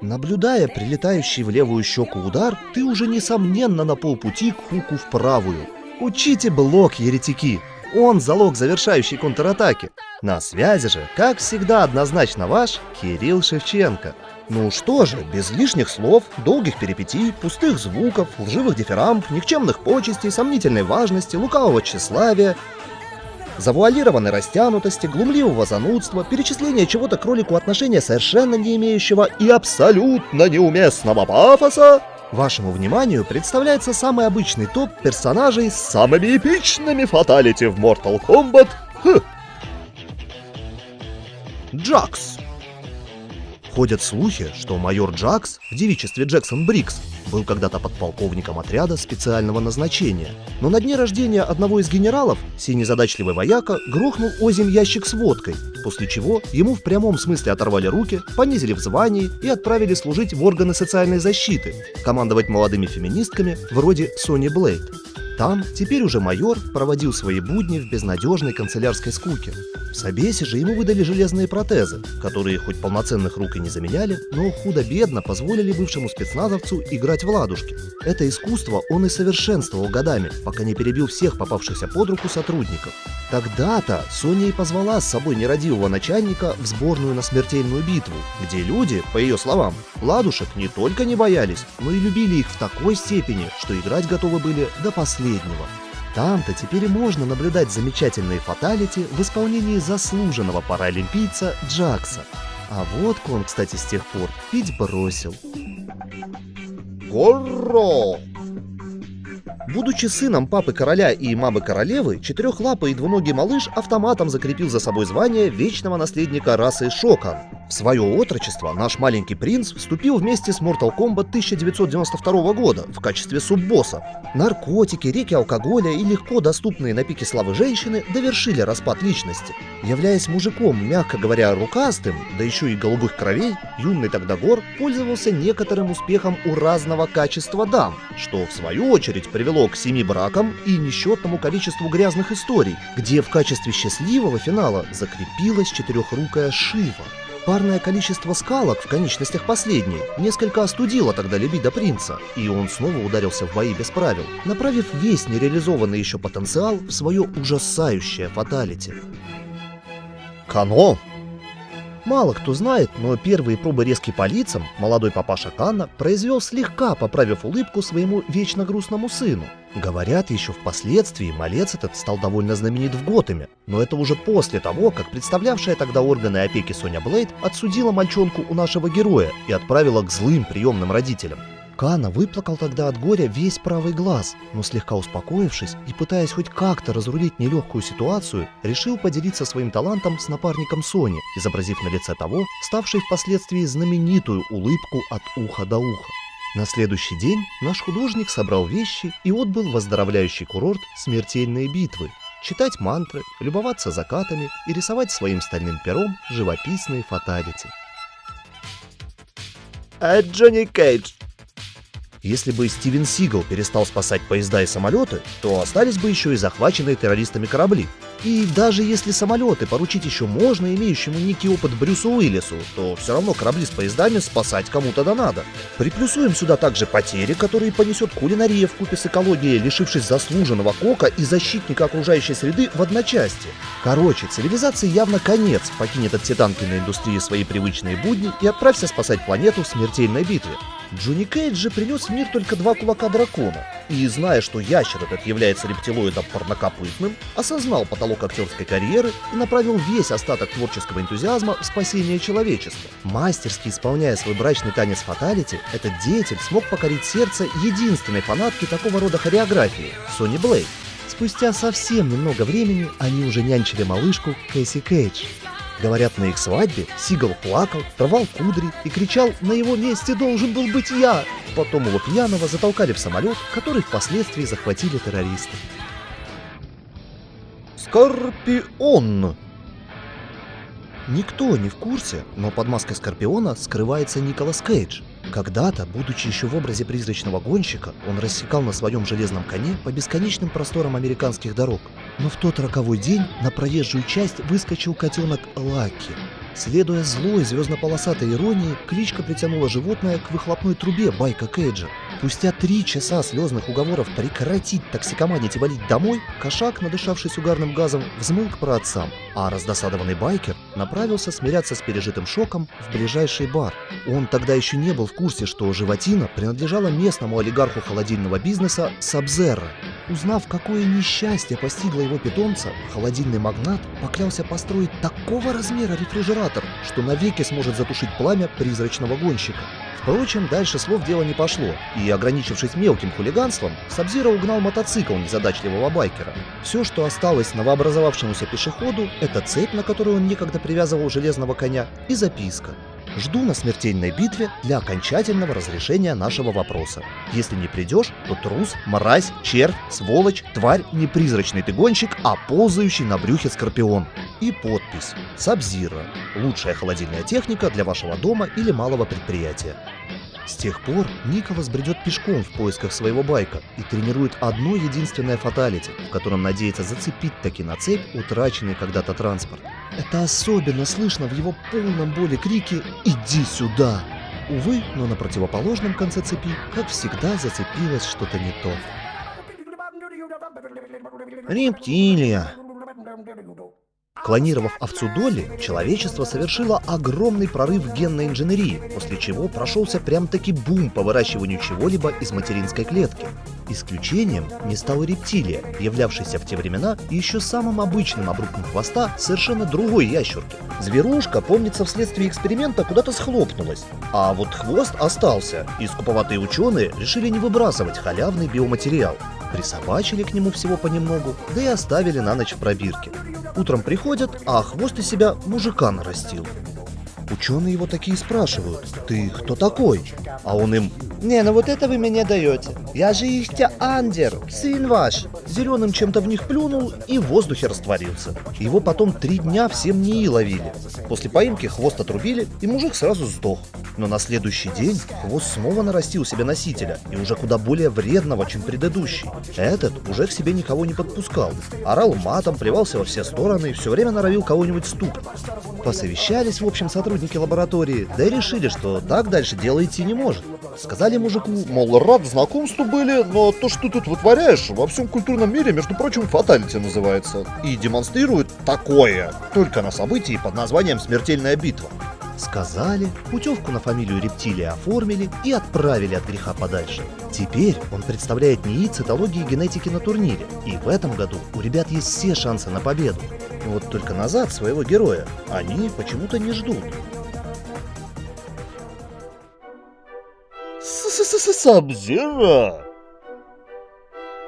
Наблюдая прилетающий в левую щеку удар, ты уже несомненно на полпути к хуку в правую. Учите блок, еретики! Он залог завершающей контратаки. На связи же, как всегда, однозначно ваш Кирилл Шевченко. Ну что же, без лишних слов, долгих перипетий, пустых звуков, лживых дифирамб, никчемных почестей, сомнительной важности, лукавого тщеславия, завуалированной растянутости, глумливого занудства, перечисления чего-то кролику отношения совершенно не имеющего и абсолютно неуместного пафоса, Вашему вниманию представляется самый обычный топ персонажей с самыми эпичными фаталити в Mortal Kombat. Хм. Джакс. Ходят слухи, что майор Джакс в девичестве Джексон Брикс был когда-то подполковником отряда специального назначения. Но на дне рождения одного из генералов синий задачливый вояка грохнул озим ящик с водкой, после чего ему в прямом смысле оторвали руки, понизили в звании и отправили служить в органы социальной защиты, командовать молодыми феминистками вроде Сони Блейд. Там теперь уже майор проводил свои будни в безнадежной канцелярской скуке. В Собесе же ему выдали железные протезы, которые хоть полноценных рук и не заменяли, но худо-бедно позволили бывшему спецназовцу играть в ладушки. Это искусство он и совершенствовал годами, пока не перебил всех попавшихся под руку сотрудников. Тогда-то Соня и позвала с собой нерадивого начальника в сборную на смертельную битву, где люди, по ее словам, ладушек не только не боялись, но и любили их в такой степени, что играть готовы были до последнего. Там-то теперь можно наблюдать замечательные фаталити в исполнении заслуженного паралимпийца Джакса. А вот он, кстати, с тех пор пить бросил. Горро! Будучи сыном папы короля и мамы королевы, четырехлапый и двуногий малыш автоматом закрепил за собой звание вечного наследника расы Шокан. В свое отрочество наш маленький принц вступил вместе с Mortal Kombat 1992 года в качестве суббосса. Наркотики, реки алкоголя и легко доступные на пике славы женщины довершили распад личности. Являясь мужиком, мягко говоря, рукастым, да еще и голубых кровей, юный тогда Гор пользовался некоторым успехом у разного качества дам, что в свою очередь привело к семи бракам и несчетному количеству грязных историй, где в качестве счастливого финала закрепилась четырехрукая Шива. Парное количество скалок в конечностях последней несколько остудило тогда либидо принца, и он снова ударился в бои без правил, направив весь нереализованный еще потенциал в свое ужасающее фаталити. Кано Мало кто знает, но первые пробы резки по лицам молодой папаша Канна произвел слегка, поправив улыбку своему вечно грустному сыну. Говорят, еще впоследствии малец этот стал довольно знаменит в Готэме, но это уже после того, как представлявшая тогда органы опеки Соня Блейд отсудила мальчонку у нашего героя и отправила к злым приемным родителям. Кана выплакал тогда от горя весь правый глаз, но слегка успокоившись и пытаясь хоть как-то разрулить нелегкую ситуацию, решил поделиться своим талантом с напарником Сони, изобразив на лице того, ставшей впоследствии знаменитую улыбку от уха до уха. На следующий день наш художник собрал вещи и отбыл в оздоровляющий курорт смертельные битвы, читать мантры, любоваться закатами и рисовать своим стальным пером живописные фаталити. А Джонни Кейдж если бы Стивен Сигал перестал спасать поезда и самолеты, то остались бы еще и захваченные террористами корабли. И даже если самолеты поручить еще можно имеющему некий опыт Брюсу Уиллису, то все равно корабли с поездами спасать кому-то да надо. Приплюсуем сюда также потери, которые понесет кулинария в купе с экологией, лишившись заслуженного кока и защитника окружающей среды в одночасье. Короче, цивилизации явно конец, покинет от всей индустрии свои привычные будни и отправься спасать планету в смертельной битве. Джонни Кейдж же принес в мир только два кулака дракона, и, зная, что ящер этот является рептилоидом парнокопытным, осознал потолок актерской карьеры и направил весь остаток творческого энтузиазма в спасение человечества. Мастерски исполняя свой брачный танец фаталити, этот деятель смог покорить сердце единственной фанатки такого рода хореографии — Сони Блейд. Спустя совсем немного времени они уже нянчили малышку Кэсси Кейдж. Говорят, на их свадьбе Сигал плакал, рвал кудри и кричал «На его месте должен был быть я!». Потом его пьяного затолкали в самолет, который впоследствии захватили террористы. Скорпион Никто не в курсе, но под маской Скорпиона скрывается Николас Кейдж. Когда-то, будучи еще в образе призрачного гонщика, он рассекал на своем железном коне по бесконечным просторам американских дорог. Но в тот роковой день на проезжую часть выскочил котенок Лаки. Следуя злой звездно-полосатой иронии, кличка притянула животное к выхлопной трубе байка Кейджа. Спустя три часа слезных уговоров прекратить токсикоманить и валить домой, кошак, надышавшись угарным газом, взмыл к праотцам, а раздосадованный байкер направился смиряться с пережитым шоком в ближайший бар. Он тогда еще не был в курсе, что животина принадлежала местному олигарху холодильного бизнеса Сабзерра. Узнав, какое несчастье постигло его питомца, холодильный магнат поклялся построить такого размера рефрижератор, что навеки сможет затушить пламя призрачного гонщика. Впрочем, дальше слов дело не пошло, и, ограничившись мелким хулиганством, Сабзира угнал мотоцикл незадачливого байкера. Все, что осталось новообразовавшемуся пешеходу, это цепь, на которую он некогда привязывал железного коня, и записка. Жду на смертельной битве для окончательного разрешения нашего вопроса. Если не придешь, то трус, мразь, червь, сволочь, тварь, не призрачный ты гонщик, а ползающий на брюхе скорпион. И подпись «Сабзира. Лучшая холодильная техника для вашего дома или малого предприятия». С тех пор Николас бредет пешком в поисках своего байка и тренирует одно единственное фаталити, в котором надеется зацепить таки на цепь утраченный когда-то транспорт. Это особенно слышно в его полном боли крике «Иди сюда!». Увы, но на противоположном конце цепи, как всегда, зацепилось что-то не то. Рептилия. Клонировав овцу Долли, человечество совершило огромный прорыв в генной инженерии, после чего прошелся прям-таки бум по выращиванию чего-либо из материнской клетки. Исключением не стала рептилия, являвшаяся в те времена еще самым обычным обрубком хвоста совершенно другой ящерки. Зверушка, помнится, вследствие эксперимента куда-то схлопнулась, а вот хвост остался, и скуповатые ученые решили не выбрасывать халявный биоматериал. Присобачили к нему всего понемногу, да и оставили на ночь в пробирке. Утром приходят, а хвост из себя мужика нарастил. Ученые его такие спрашивают, ты кто такой? А он им, не, ну вот это вы мне даете. Я же ихтя Андер, сын ваш. Зеленым чем-то в них плюнул и в воздухе растворился. Его потом три дня всем НИИ ловили. После поимки хвост отрубили, и мужик сразу сдох. Но на следующий день хвост снова нарастил себе носителя, и уже куда более вредного, чем предыдущий. Этот уже к себе никого не подпускал. Орал матом, плевался во все стороны и все время норовил кого-нибудь стукнуть. Посовещались, в общем, сотрудники лаборатории, да и решили, что так дальше дело идти не может. Сказали мужику, мол, рад знакомству были, но то, что ты тут вытворяешь, во всем культурном мире, между прочим, фаталити называется. И демонстрирует такое, только на событии под названием «Смертельная битва». Сказали, путевку на фамилию рептилия оформили и отправили от греха подальше. Теперь он представляет НИИ цитологии и генетики на турнире, и в этом году у ребят есть все шансы на победу. Вот только назад своего героя они почему-то не ждут. Сабзира!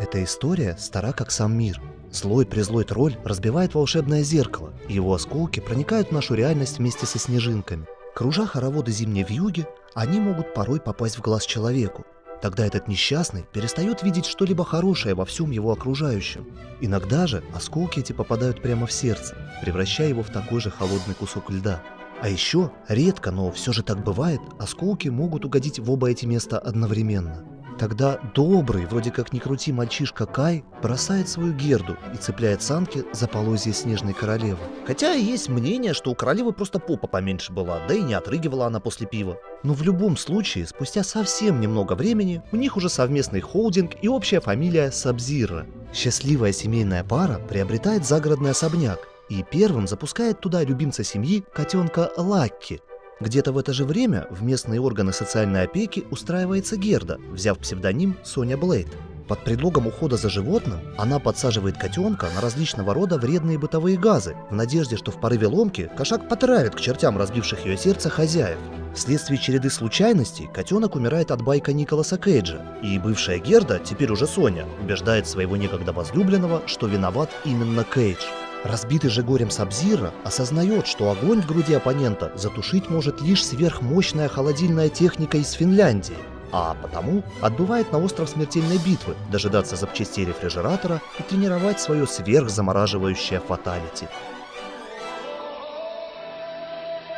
Эта история стара как сам мир. Злой-призлой тролль разбивает волшебное зеркало, и его осколки проникают в нашу реальность вместе со снежинками. Кружа хороводы зимней вьюги, они могут порой попасть в глаз человеку. Тогда этот несчастный перестает видеть что-либо хорошее во всем его окружающем. Иногда же осколки эти попадают прямо в сердце, превращая его в такой же холодный кусок льда. А еще, редко, но все же так бывает, осколки могут угодить в оба эти места одновременно. Тогда добрый, вроде как ни крути мальчишка Кай, бросает свою герду и цепляет санки за полозье снежной королевы. Хотя есть мнение, что у королевы просто попа поменьше была, да и не отрыгивала она после пива. Но в любом случае, спустя совсем немного времени, у них уже совместный холдинг и общая фамилия Сабзира. Счастливая семейная пара приобретает загородный особняк, и первым запускает туда любимца семьи котенка Лакки. Где-то в это же время в местные органы социальной опеки устраивается Герда, взяв псевдоним Соня Блейд. Под предлогом ухода за животным она подсаживает котенка на различного рода вредные бытовые газы, в надежде, что в порыве ломки кошак потравит к чертям разбивших ее сердце хозяев. Вследствие череды случайностей котенок умирает от байка Николаса Кейджа, и бывшая Герда, теперь уже Соня, убеждает своего некогда возлюбленного, что виноват именно Кейдж. Разбитый же горем Сабзира осознает, что огонь в груди оппонента затушить может лишь сверхмощная холодильная техника из Финляндии, а потому отбывает на остров смертельной битвы дожидаться запчастей рефрижератора и тренировать свое сверхзамораживающее фаталити.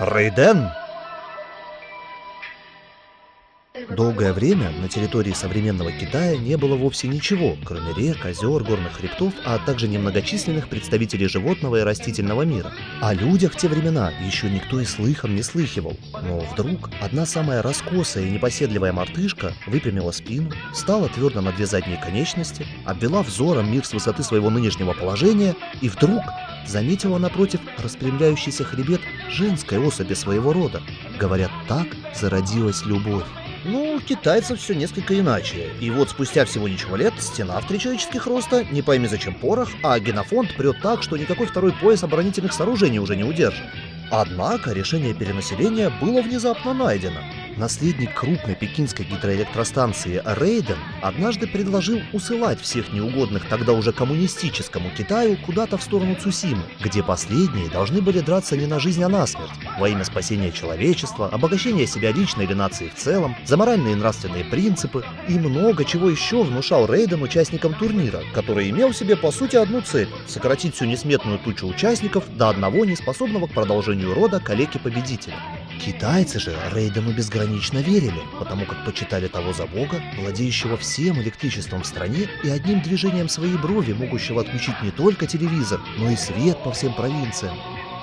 Рейден Долгое время на территории современного Китая не было вовсе ничего, кроме рек, озер, горных хребтов, а также немногочисленных представителей животного и растительного мира. О людях в те времена еще никто и слыхом не слыхивал. Но вдруг одна самая раскосая и непоседливая мартышка выпрямила спину, встала твердо на две задние конечности, обвела взором мир с высоты своего нынешнего положения и вдруг заметила напротив распрямляющийся хребет женской особи своего рода. Говорят, так зародилась любовь. У китайцев все несколько иначе. И вот спустя всего ничего лет стена в три человеческих роста, не пойми зачем порох, а генофонд прет так, что никакой второй пояс оборонительных сооружений уже не удержит. Однако решение перенаселения было внезапно найдено. Наследник крупной пекинской гидроэлектростанции Рейден однажды предложил усылать всех неугодных тогда уже коммунистическому Китаю куда-то в сторону Цусимы, где последние должны были драться не на жизнь, а на смерть, во имя спасения человечества, обогащения себя лично или нации в целом, за моральные и нравственные принципы и много чего еще внушал Рейден участникам турнира, который имел себе по сути одну цель – сократить всю несметную тучу участников до одного неспособного к продолжению рода калеки-победителя. Китайцы же Рейдену безгранично верили, потому как почитали того за бога, владеющего всем электричеством в стране и одним движением своей брови, могущего отключить не только телевизор, но и свет по всем провинциям.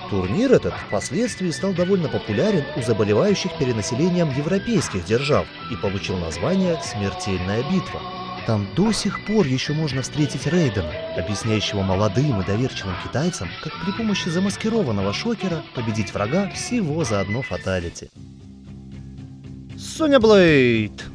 Турнир этот впоследствии стал довольно популярен у заболевающих перенаселением европейских держав и получил название «Смертельная битва». Там до сих пор еще можно встретить Рейдена, объясняющего молодым и доверчивым китайцам, как при помощи замаскированного шокера победить врага всего за одно фаталити. Соня Блейд!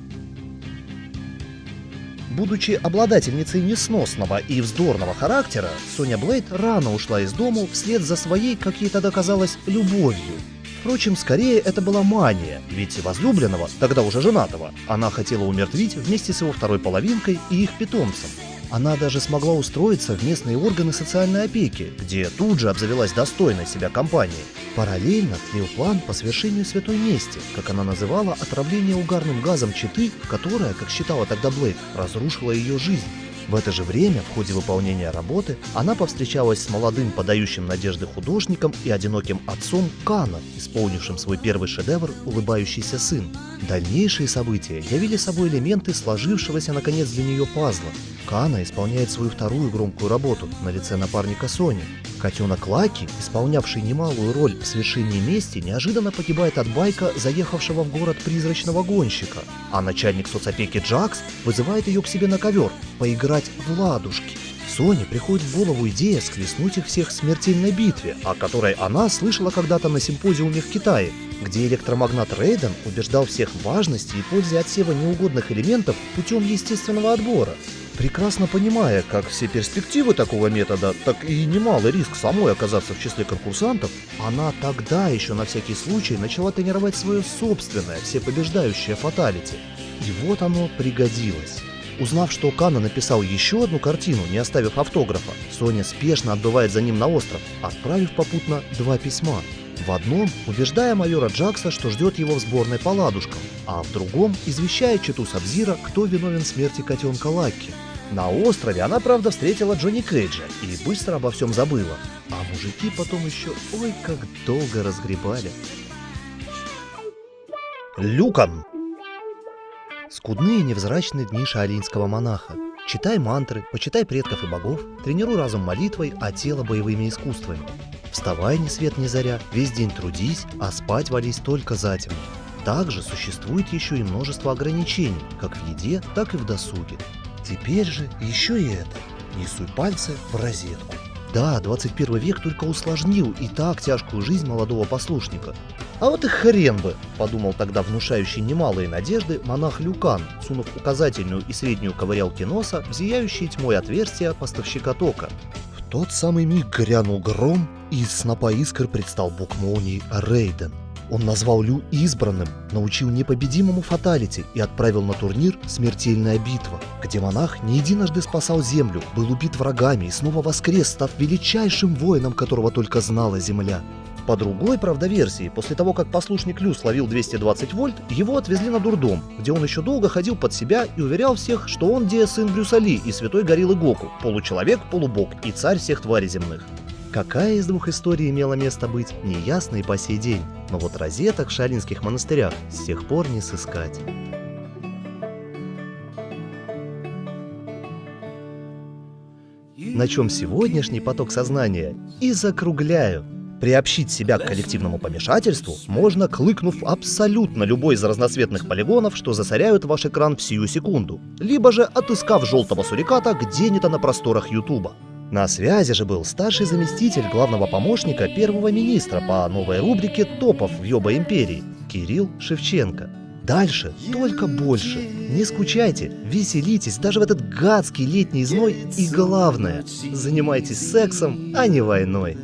Будучи обладательницей несносного и вздорного характера, Соня Блейд рано ушла из дому вслед за своей, как ей тогда казалось, любовью. Впрочем, скорее это была мания, ведь возлюбленного, тогда уже женатого, она хотела умертвить вместе с его второй половинкой и их питомцем. Она даже смогла устроиться в местные органы социальной опеки, где тут же обзавелась достойной себя компанией. Параллельно тлел план по совершению святой мести, как она называла отравление угарным газом Читы, которая, как считала тогда Блейд, разрушила ее жизнь. В это же время, в ходе выполнения работы, она повстречалась с молодым подающим надежды художником и одиноким отцом Кана, исполнившим свой первый шедевр «Улыбающийся сын». Дальнейшие события явили собой элементы сложившегося наконец для нее пазла. Кана исполняет свою вторую громкую работу на лице напарника Сони. Котенок Лаки, исполнявший немалую роль в свершении мести, неожиданно погибает от байка, заехавшего в город призрачного гонщика. А начальник соцопеки Джакс вызывает ее к себе на ковер, поиграть в ладушки. Соне приходит в голову идея схлестнуть их всех в смертельной битве, о которой она слышала когда-то на симпозиуме в Китае, где электромагнат Рейден убеждал всех в важности и пользе отсева неугодных элементов путем естественного отбора. Прекрасно понимая как все перспективы такого метода, так и немалый риск самой оказаться в числе конкурсантов, она тогда еще на всякий случай начала тренировать свое собственное всепобеждающее фаталити. И вот оно пригодилось. Узнав, что Кана написал еще одну картину, не оставив автографа, Соня спешно отбывает за ним на остров, отправив попутно два письма. В одном убеждая майора Джакса, что ждет его в сборной по ладушкам, а в другом извещая Читу Сабзира, кто виновен в смерти котенка Лакки. На острове она, правда, встретила Джонни Кейджа и быстро обо всем забыла. А мужики потом еще ой как долго разгребали. Люкан! Скудные невзрачные дни шаолинского монаха. Читай мантры, почитай предков и богов, тренируй разум молитвой, а тело боевыми искусствами. Вставай ни свет ни заря, весь день трудись, а спать вались только затемно. Также существует еще и множество ограничений, как в еде, так и в досуге. Теперь же еще и это. Не суй пальцы в розетку. Да, 21 век только усложнил и так тяжкую жизнь молодого послушника. А вот и хрен бы, подумал тогда внушающий немалые надежды монах Люкан, сунув указательную и среднюю ковырялки носа в зияющие тьмой отверстия поставщика тока. В тот самый миг грянул гром, и из снопа искр предстал бог молнии Рейден. Он назвал Лю избранным, научил непобедимому фаталити и отправил на турнир «Смертельная битва», где монах не единожды спасал землю, был убит врагами и снова воскрес, став величайшим воином, которого только знала земля. По другой, правда, версии, после того, как послушник Лю словил 220 вольт, его отвезли на дурдом, где он еще долго ходил под себя и уверял всех, что он Диа сын Брюса Ли и святой гориллы Гоку, получеловек, полубог и царь всех тварей земных. Какая из двух историй имела место быть, неясно и по сей день, но вот розеток в шалинских монастырях с тех пор не сыскать. На чем сегодняшний поток сознания и закругляю. Приобщить себя к коллективному помешательству можно, клыкнув абсолютно любой из разноцветных полигонов, что засоряют ваш экран в сию секунду, либо же отыскав желтого суриката где-нибудь на просторах Ютуба. На связи же был старший заместитель главного помощника первого министра по новой рубрике «Топов в Йоба Империи» Кирилл Шевченко. Дальше только больше. Не скучайте, веселитесь даже в этот гадский летний зной и главное, занимайтесь сексом, а не войной.